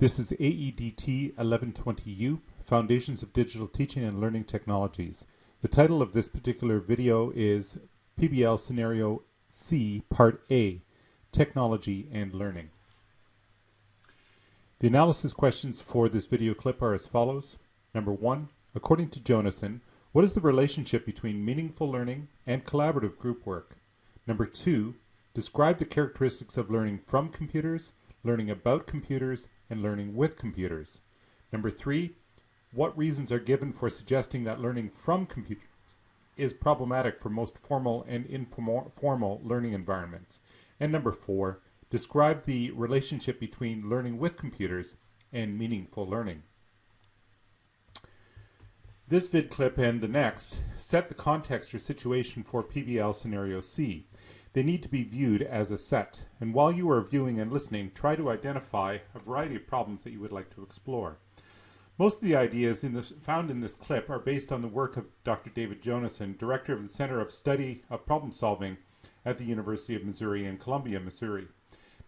This is AEDT 1120U, Foundations of Digital Teaching and Learning Technologies. The title of this particular video is PBL Scenario C, Part A, Technology and Learning. The analysis questions for this video clip are as follows. Number one, according to Jonassen, what is the relationship between meaningful learning and collaborative group work? Number two, describe the characteristics of learning from computers, learning about computers, and learning with computers. Number three, what reasons are given for suggesting that learning from computers is problematic for most formal and informal learning environments? And number four, describe the relationship between learning with computers and meaningful learning. This vid clip and the next set the context or situation for PBL Scenario C. They need to be viewed as a set, and while you are viewing and listening, try to identify a variety of problems that you would like to explore. Most of the ideas in this, found in this clip are based on the work of Dr. David Jonassen, Director of the Center of Study of Problem Solving at the University of Missouri in Columbia, Missouri.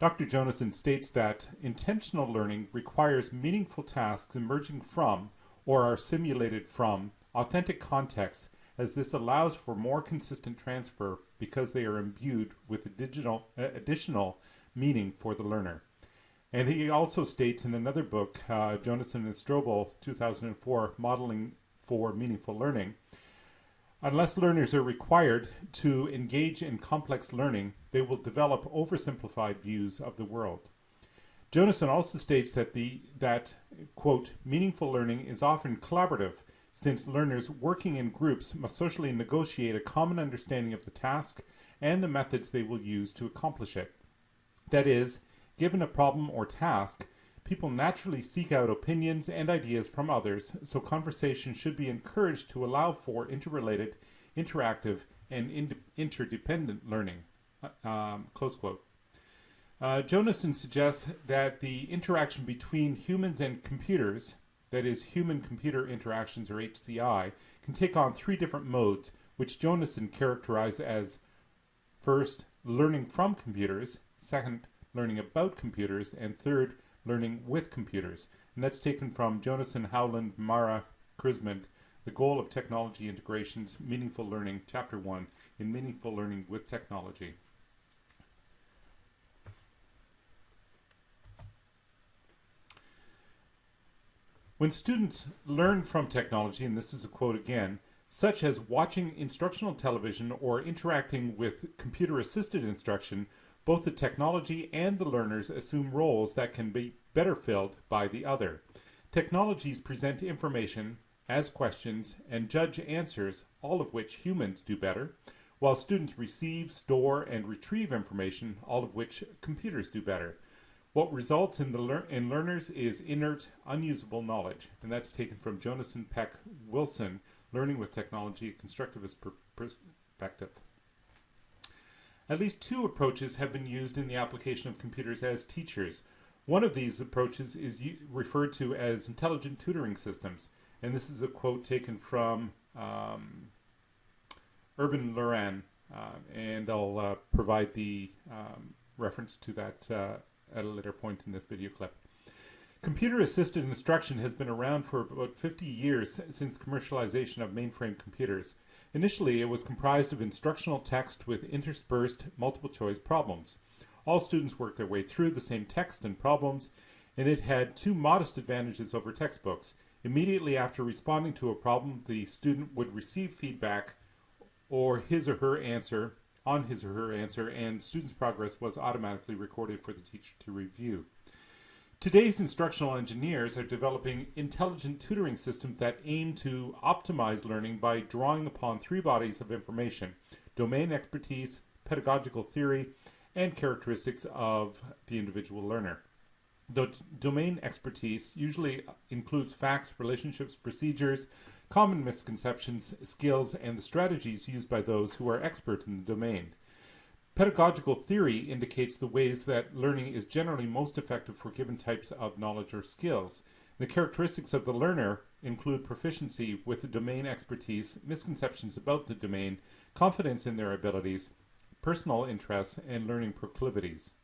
Dr. Jonassen states that intentional learning requires meaningful tasks emerging from or are simulated from authentic contexts as this allows for more consistent transfer because they are imbued with additional, uh, additional meaning for the learner. And he also states in another book, uh, Jonassen and Strobel, 2004, Modeling for Meaningful Learning, unless learners are required to engage in complex learning, they will develop oversimplified views of the world. Jonassen also states that the that quote meaningful learning is often collaborative since learners working in groups must socially negotiate a common understanding of the task and the methods they will use to accomplish it. That is, given a problem or task, people naturally seek out opinions and ideas from others, so conversation should be encouraged to allow for interrelated, interactive, and interdependent learning. Uh, um, close quote. Uh, Jonassen suggests that the interaction between humans and computers that is human-computer interactions or HCI, can take on three different modes, which Jonassen characterized as first, learning from computers, second, learning about computers, and third, learning with computers. And that's taken from Jonassen, Howland, Marra, Crismond, The Goal of Technology Integrations, Meaningful Learning, Chapter 1, in Meaningful Learning with Technology. When students learn from technology, and this is a quote again, such as watching instructional television or interacting with computer-assisted instruction, both the technology and the learners assume roles that can be better filled by the other. Technologies present information as questions and judge answers, all of which humans do better, while students receive, store, and retrieve information, all of which computers do better. What results in the lear in learners is inert, unusable knowledge, and that's taken from Jonassen Peck Wilson, Learning with Technology, a Constructivist per Perspective. At least two approaches have been used in the application of computers as teachers. One of these approaches is referred to as intelligent tutoring systems, and this is a quote taken from um, Urban-Lurain, uh, and I'll uh, provide the um, reference to that uh, at a later point in this video clip. Computer-assisted instruction has been around for about 50 years since commercialization of mainframe computers. Initially, it was comprised of instructional text with interspersed multiple-choice problems. All students worked their way through the same text and problems, and it had two modest advantages over textbooks. Immediately after responding to a problem, the student would receive feedback or his or her answer on his or her answer, and student's progress was automatically recorded for the teacher to review. Today's instructional engineers are developing intelligent tutoring systems that aim to optimize learning by drawing upon three bodies of information, domain expertise, pedagogical theory, and characteristics of the individual learner. The domain expertise usually uh, includes facts, relationships, procedures, common misconceptions, skills, and the strategies used by those who are expert in the domain. Pedagogical theory indicates the ways that learning is generally most effective for given types of knowledge or skills. The characteristics of the learner include proficiency with the domain expertise, misconceptions about the domain, confidence in their abilities, personal interests, and learning proclivities.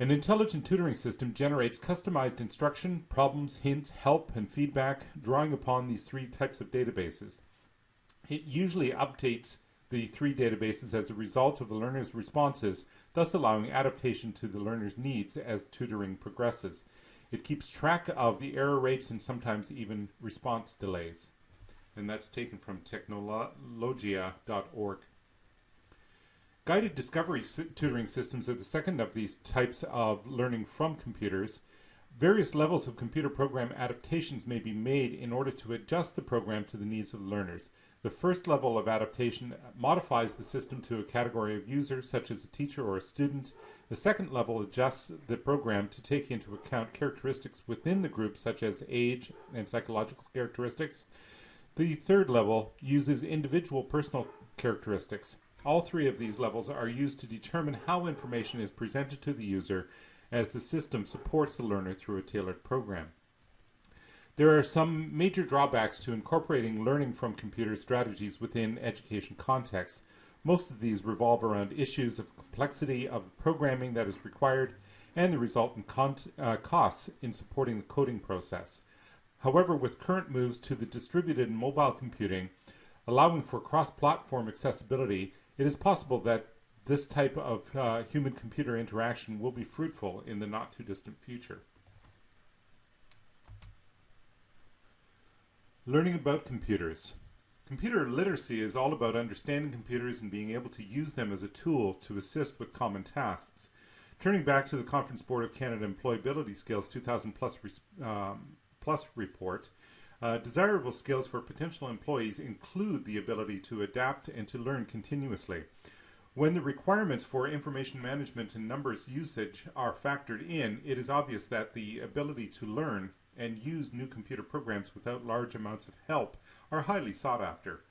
An intelligent tutoring system generates customized instruction, problems, hints, help, and feedback, drawing upon these three types of databases. It usually updates the three databases as a result of the learner's responses, thus allowing adaptation to the learner's needs as tutoring progresses. It keeps track of the error rates and sometimes even response delays. And that's taken from technologia.org. Guided discovery tutoring systems are the second of these types of learning from computers. Various levels of computer program adaptations may be made in order to adjust the program to the needs of learners. The first level of adaptation modifies the system to a category of users, such as a teacher or a student. The second level adjusts the program to take into account characteristics within the group, such as age and psychological characteristics. The third level uses individual personal characteristics. All three of these levels are used to determine how information is presented to the user as the system supports the learner through a tailored program. There are some major drawbacks to incorporating learning from computer strategies within education contexts. Most of these revolve around issues of complexity of programming that is required and the resultant uh, costs in supporting the coding process. However, with current moves to the distributed and mobile computing, allowing for cross-platform accessibility, it is possible that this type of uh, human-computer interaction will be fruitful in the not-too-distant future. Learning about computers. Computer literacy is all about understanding computers and being able to use them as a tool to assist with common tasks. Turning back to the Conference Board of Canada Employability Skills 2000 plus, um, plus report, uh, desirable skills for potential employees include the ability to adapt and to learn continuously. When the requirements for information management and numbers usage are factored in, it is obvious that the ability to learn and use new computer programs without large amounts of help are highly sought after.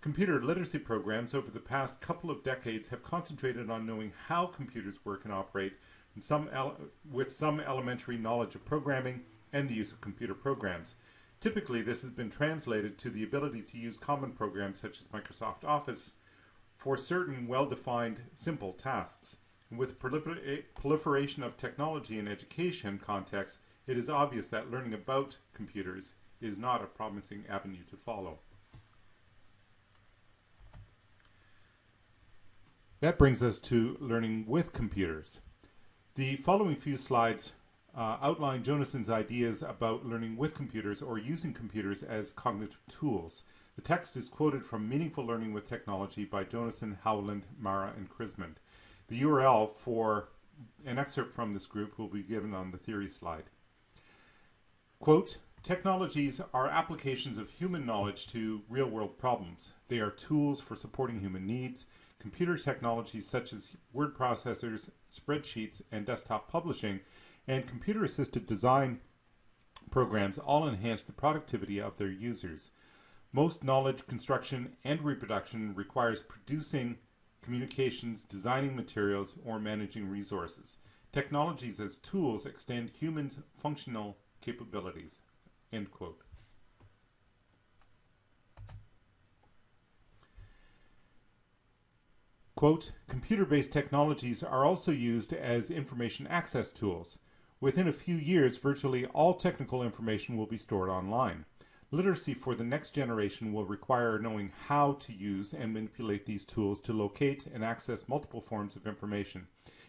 Computer literacy programs over the past couple of decades have concentrated on knowing how computers work and operate and some with some elementary knowledge of programming and the use of computer programs. Typically, this has been translated to the ability to use common programs such as Microsoft Office for certain well-defined simple tasks. With prolifer proliferation of technology in education contexts, it is obvious that learning about computers is not a promising avenue to follow. That brings us to learning with computers. The following few slides uh, outline Jonassen's ideas about learning with computers or using computers as cognitive tools. The text is quoted from Meaningful Learning with Technology by Jonason, Howland, Marra, and Crismond. The URL for an excerpt from this group will be given on the theory slide. Quote, Technologies are applications of human knowledge to real-world problems. They are tools for supporting human needs. Computer technologies such as word processors, spreadsheets, and desktop publishing and computer-assisted design programs all enhance the productivity of their users. Most knowledge construction and reproduction requires producing communications, designing materials, or managing resources. Technologies as tools extend humans' functional capabilities. End quote. Quote, computer-based technologies are also used as information access tools. Within a few years, virtually all technical information will be stored online. Literacy for the next generation will require knowing how to use and manipulate these tools to locate and access multiple forms of information.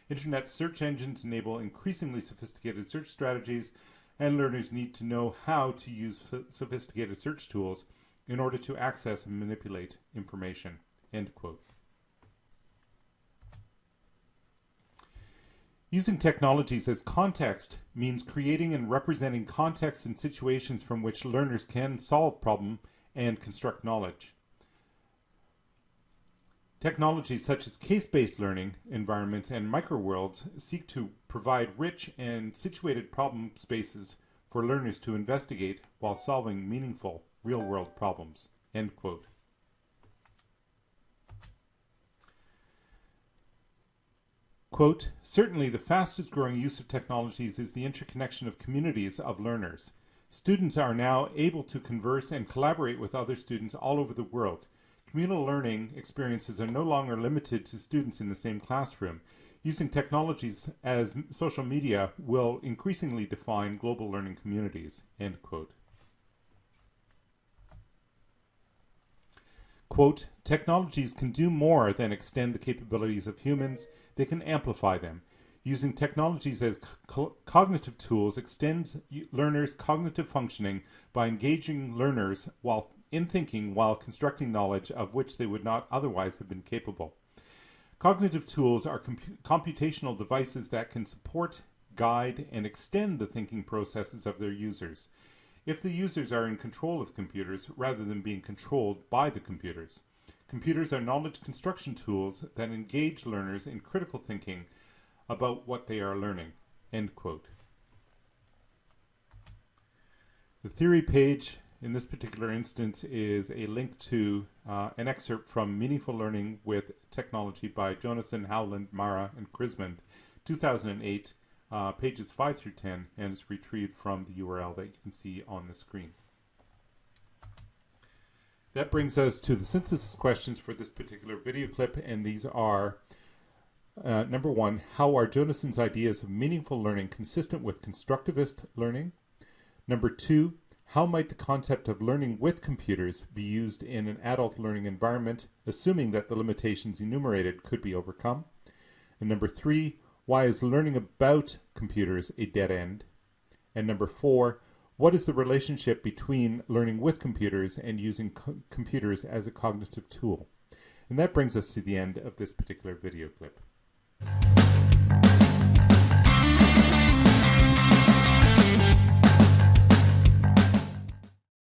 Internet search engines enable increasingly sophisticated search strategies, and learners need to know how to use sophisticated search tools in order to access and manipulate information. End quote. Using technologies as context means creating and representing contexts and situations from which learners can solve problem and construct knowledge. Technologies such as case-based learning environments and microworlds seek to provide rich and situated problem spaces for learners to investigate while solving meaningful real-world problems. End quote. Quote, certainly the fastest growing use of technologies is the interconnection of communities of learners. Students are now able to converse and collaborate with other students all over the world. Communal learning experiences are no longer limited to students in the same classroom. Using technologies as social media will increasingly define global learning communities, end quote. Quote, technologies can do more than extend the capabilities of humans, they can amplify them. Using technologies as co cognitive tools extends learners' cognitive functioning by engaging learners while in thinking while constructing knowledge of which they would not otherwise have been capable. Cognitive tools are comp computational devices that can support, guide, and extend the thinking processes of their users if the users are in control of computers rather than being controlled by the computers. Computers are knowledge construction tools that engage learners in critical thinking about what they are learning. End quote. The theory page in this particular instance is a link to uh, an excerpt from Meaningful Learning with Technology by Jonassen, Howland, Marra, and Crismond, 2008, uh, pages 5 through 10, and it's retrieved from the URL that you can see on the screen. That brings us to the synthesis questions for this particular video clip, and these are uh, number one, how are Jonassen's ideas of meaningful learning consistent with constructivist learning? Number two, how might the concept of learning with computers be used in an adult learning environment, assuming that the limitations enumerated could be overcome? And number three, why is learning about computers a dead end? And number four, what is the relationship between learning with computers and using co computers as a cognitive tool? And that brings us to the end of this particular video clip.